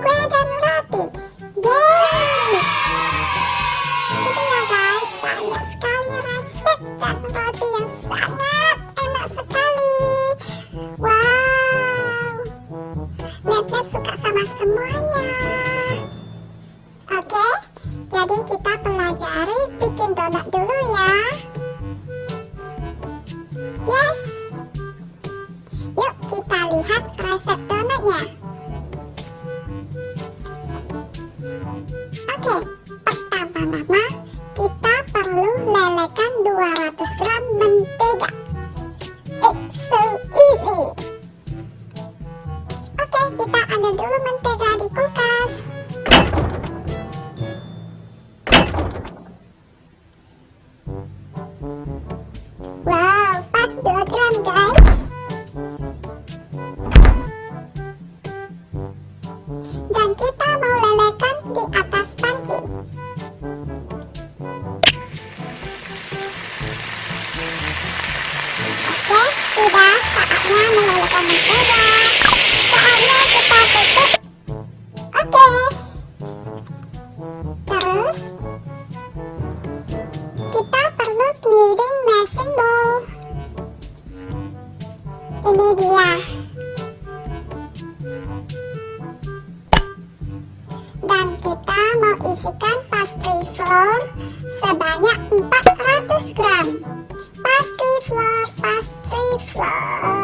Grandpa ini dia. Dan kita mau isikan pastry flour sebanyak 400 gram. Pastry flour pastry flour.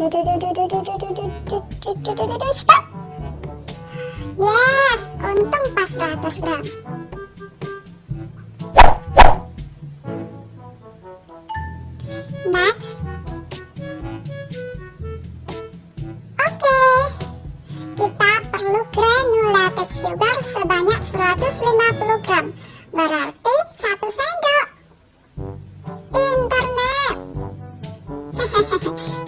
Stop. Yes, untung pas 100 gram. Next. Oke. Kita perlu granulated sugar sebanyak 150 gram. Berarti satu sendok. Internet.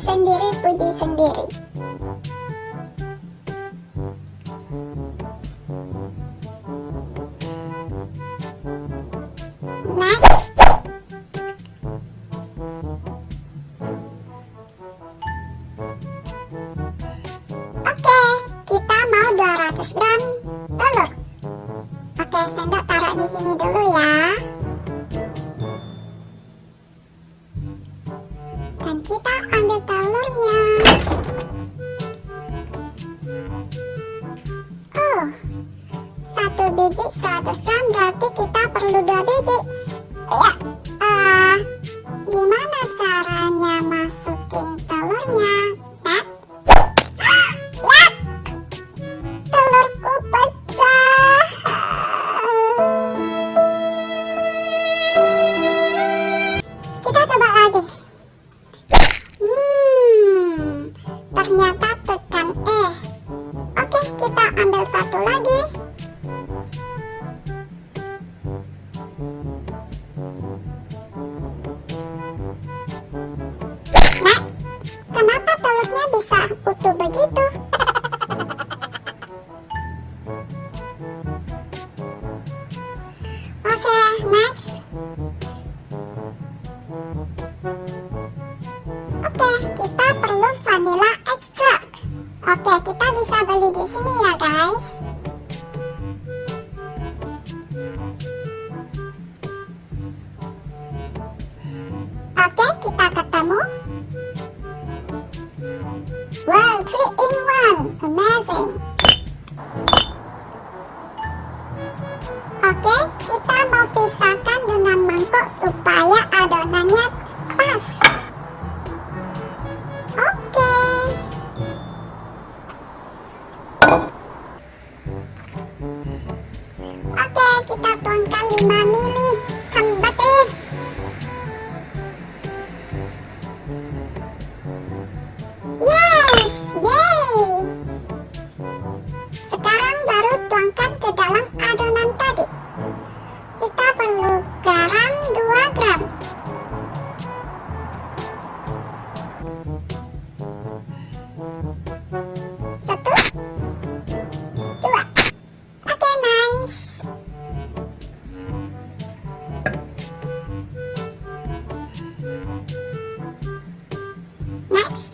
biji 100 gram berarti kita perlu 2 biji. Oh ya uh, gimana caranya masukin telurnya? Tat. ya telurku pecah. Kita coba lagi. Hmm ternyata tekan E eh. oke kita ambil satu lagi. Kitakata? Wow, 3 in 1! Amazing! Let's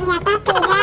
ternyata tidak. bisa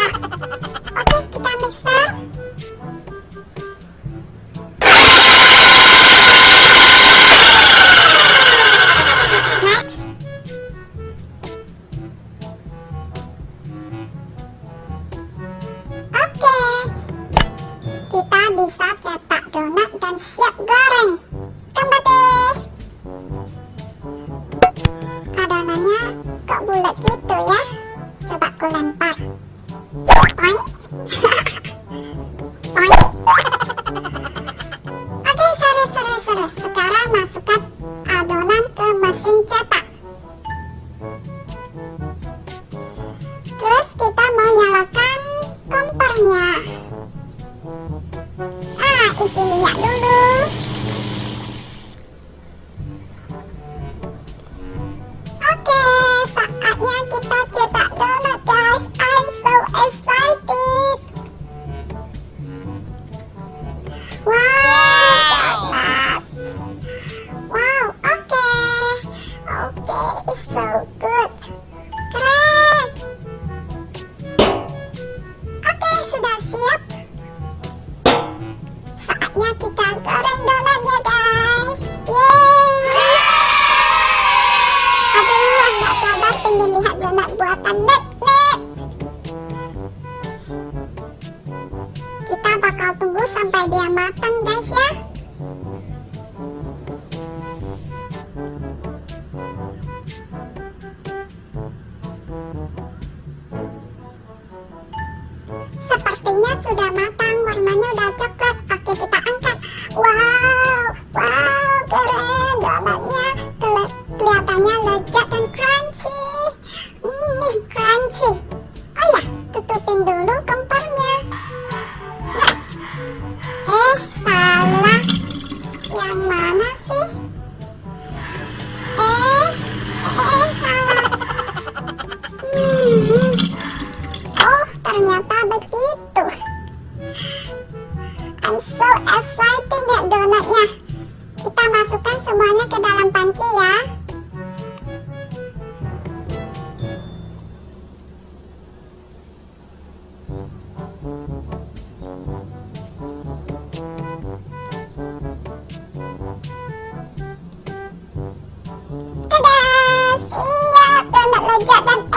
价，但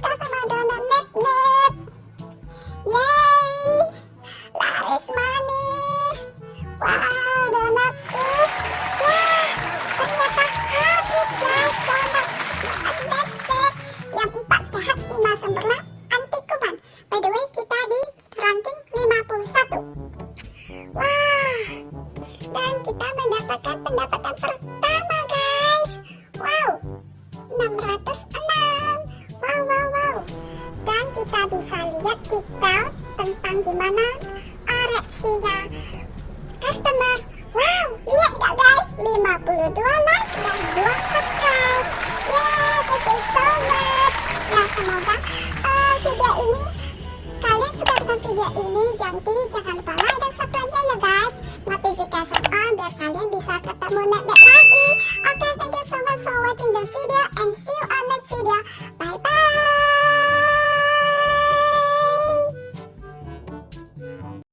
pasa, mando? gimana uh, ah, reaksinya customer. Wow lihat gak guys? 52 like dan 2 subscribe. Yeay thank you so much. Nah semoga uh, video ini kalian suka dengan video ini jadi jangan lupa like dan subscribe ya guys. Notification on biar kalian bisa ketemu nenek